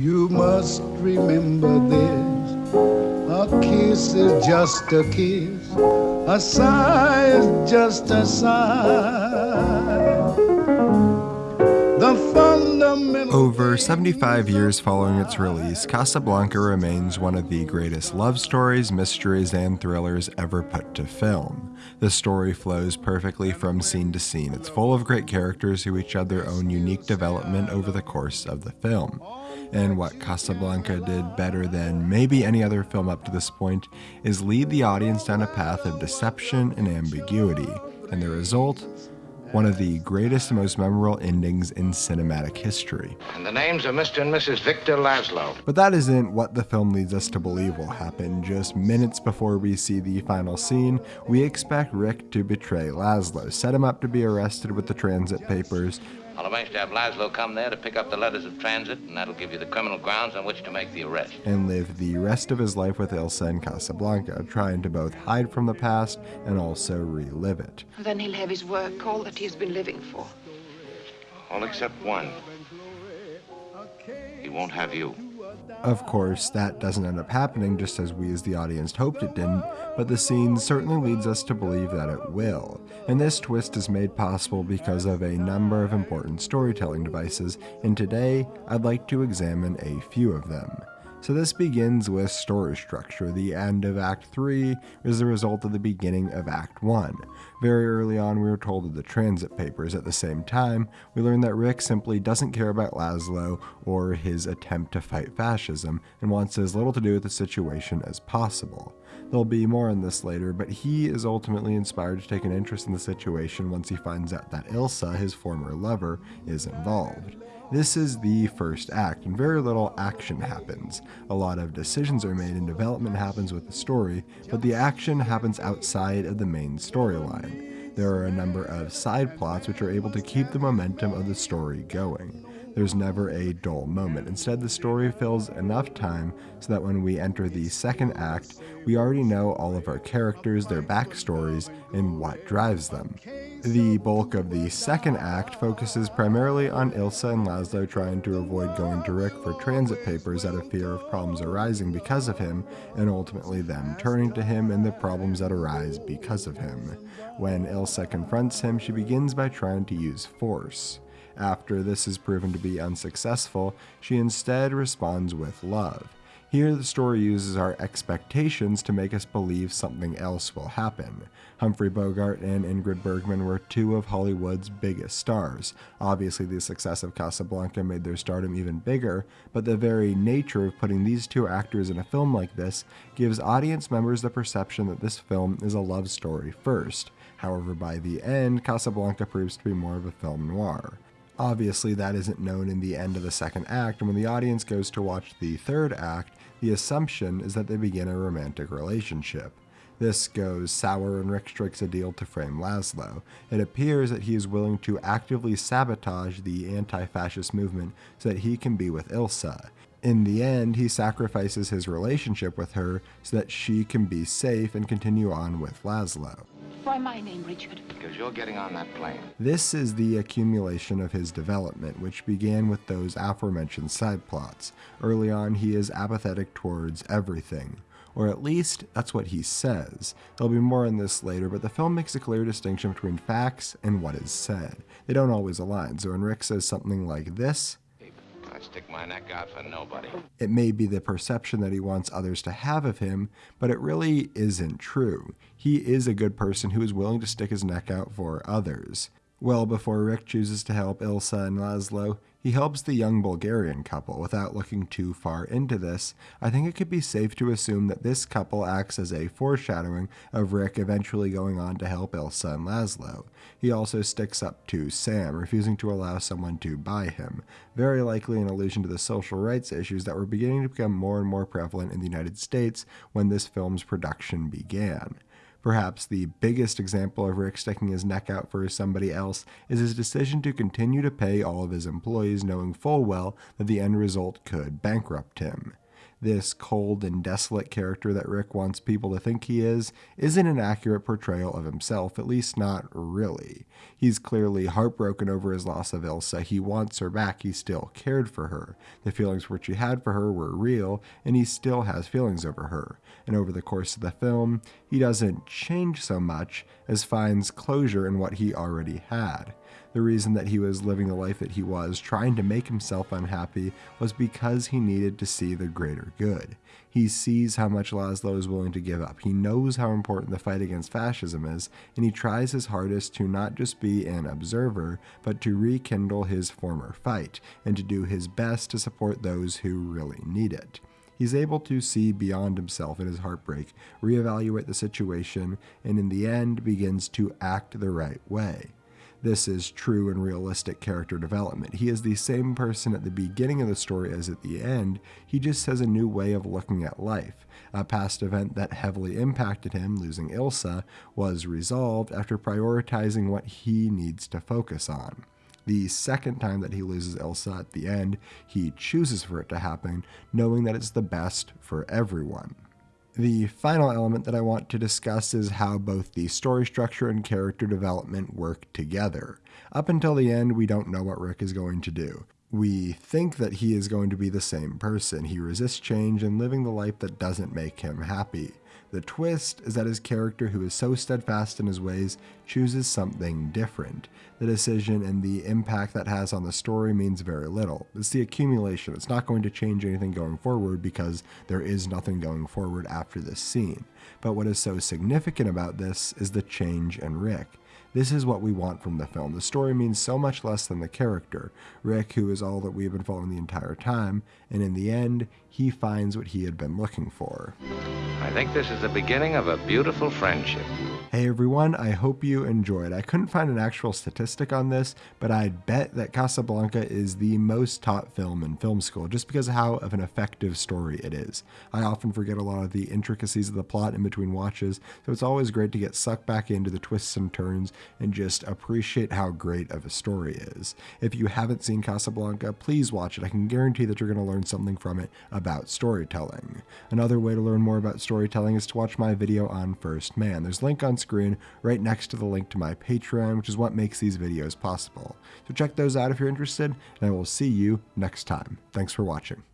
You must remember this. A kiss is just a kiss. A sigh is just a sigh. Over 75 years following its release, Casablanca remains one of the greatest love stories, mysteries, and thrillers ever put to film. The story flows perfectly from scene to scene. It's full of great characters who each have their own unique development over the course of the film. And what Casablanca did better than maybe any other film up to this point is lead the audience down a path of deception and ambiguity. And the result? One of the greatest and most memorable endings in cinematic history. And the names of Mr. and Mrs. Victor Laszlo. But that isn't what the film leads us to believe will happen. Just minutes before we see the final scene, we expect Rick to betray Laszlo, set him up to be arrested with the transit papers, I'll arrange to have Laszlo come there to pick up the letters of transit, and that'll give you the criminal grounds on which to make the arrest. and live the rest of his life with Ilsa in Casablanca, trying to both hide from the past and also relive it. Then he'll have his work, all that he's been living for. All except one. He won't have you. Of course, that doesn't end up happening just as we as the audience hoped it didn't, but the scene certainly leads us to believe that it will. And this twist is made possible because of a number of important storytelling devices, and today I'd like to examine a few of them. So this begins with story structure. The end of Act 3 is the result of the beginning of Act 1. Very early on, we were told of the transit papers. At the same time, we learn that Rick simply doesn't care about Laszlo or his attempt to fight fascism and wants as little to do with the situation as possible. There'll be more on this later, but he is ultimately inspired to take an interest in the situation once he finds out that Ilsa, his former lover, is involved. This is the first act, and very little action happens. A lot of decisions are made and development happens with the story, but the action happens outside of the main storyline. There are a number of side plots which are able to keep the momentum of the story going. There's never a dull moment. Instead, the story fills enough time so that when we enter the second act, we already know all of our characters, their backstories, and what drives them. The bulk of the second act focuses primarily on Ilsa and Laszlo trying to avoid going to Rick for transit papers out of fear of problems arising because of him, and ultimately them turning to him and the problems that arise because of him. When Ilsa confronts him, she begins by trying to use force. After this is proven to be unsuccessful, she instead responds with love. Here, the story uses our expectations to make us believe something else will happen. Humphrey Bogart and Ingrid Bergman were two of Hollywood's biggest stars. Obviously, the success of Casablanca made their stardom even bigger, but the very nature of putting these two actors in a film like this gives audience members the perception that this film is a love story first. However, by the end, Casablanca proves to be more of a film noir. Obviously, that isn't known in the end of the second act, and when the audience goes to watch the third act, the assumption is that they begin a romantic relationship. This goes sour and Rick strikes a deal to frame Laszlo. It appears that he is willing to actively sabotage the anti fascist movement so that he can be with Ilsa. In the end, he sacrifices his relationship with her so that she can be safe and continue on with Laszlo. Why my name, Richard? Because you're getting on that plane. This is the accumulation of his development, which began with those aforementioned side plots. Early on, he is apathetic towards everything. Or at least, that's what he says. There'll be more on this later, but the film makes a clear distinction between facts and what is said. They don't always align, so when Rick says something like this, I'd stick my neck out for nobody. it may be the perception that he wants others to have of him, but it really isn't true. He is a good person who is willing to stick his neck out for others. Well before Rick chooses to help Ilsa and Laszlo, he helps the young Bulgarian couple. Without looking too far into this, I think it could be safe to assume that this couple acts as a foreshadowing of Rick eventually going on to help Ilsa and Laszlo. He also sticks up to Sam, refusing to allow someone to buy him, very likely an allusion to the social rights issues that were beginning to become more and more prevalent in the United States when this film's production began. Perhaps the biggest example of Rick sticking his neck out for somebody else is his decision to continue to pay all of his employees, knowing full well that the end result could bankrupt him. this cold and desolate character that Rick wants people to think he is isn't an accurate portrayal of himself, at least not really. He's clearly heartbroken over his loss of Ilsa. He wants her back. He still cared for her. The feelings which he had for her were real, and he still has feelings over her. And over the course of the film, he doesn't change so much as finds closure in what he already had. The reason that he was living the life that he was, trying to make himself unhappy, was because he needed to see the greater good. He sees how much Laszlo is willing to give up. He knows how important the fight against fascism is, and he tries his hardest to not just be an observer, but to rekindle his former fight, and to do his best to support those who really need it. He's able to see beyond himself in his heartbreak, reevaluate the situation, and in the end begins to act the right way this is true and realistic character development. He is the same person at the beginning of the story as at the end, he just has a new way of looking at life. A past event that heavily impacted him, losing Ilsa, was resolved after prioritizing what he needs to focus on. The second time that he loses Ilsa at the end, he chooses for it to happen, knowing that it's the best for everyone. The final element that I want to discuss is how both the story structure and character development work together. Up until the end, we don't know what Rick is going to do. We think that he is going to be the same person. He resists change and living the life that doesn't make him happy. The twist is that his character, who is so steadfast in his ways, chooses something different. The decision and the impact that has on the story means very little. It's the accumulation. It's not going to change anything going forward because there is nothing going forward after this scene. But what is so significant about this is the change in Rick. This is what we want from the film. The story means so much less than the character. Rick, who is all that we've been following the entire time, and in the end, he finds what he had been looking for. Think this is the beginning of a beautiful friendship. Hey everyone, I hope you enjoyed. I couldn't find an actual statistic on this, but I'd bet that Casablanca is the most taught film in film school just because of how of an effective story it is. I often forget a lot of the intricacies of the plot in between watches, so it's always great to get sucked back into the twists and turns and just appreciate how great of a story is. If you haven't seen Casablanca, please watch it. I can guarantee that you're going to learn something from it about storytelling. Another way to learn more about storytelling is to watch my video on First Man. There's a link on screen right next to the link to my Patreon, which is what makes these videos possible. So check those out if you're interested, and I will see you next time. Thanks for watching.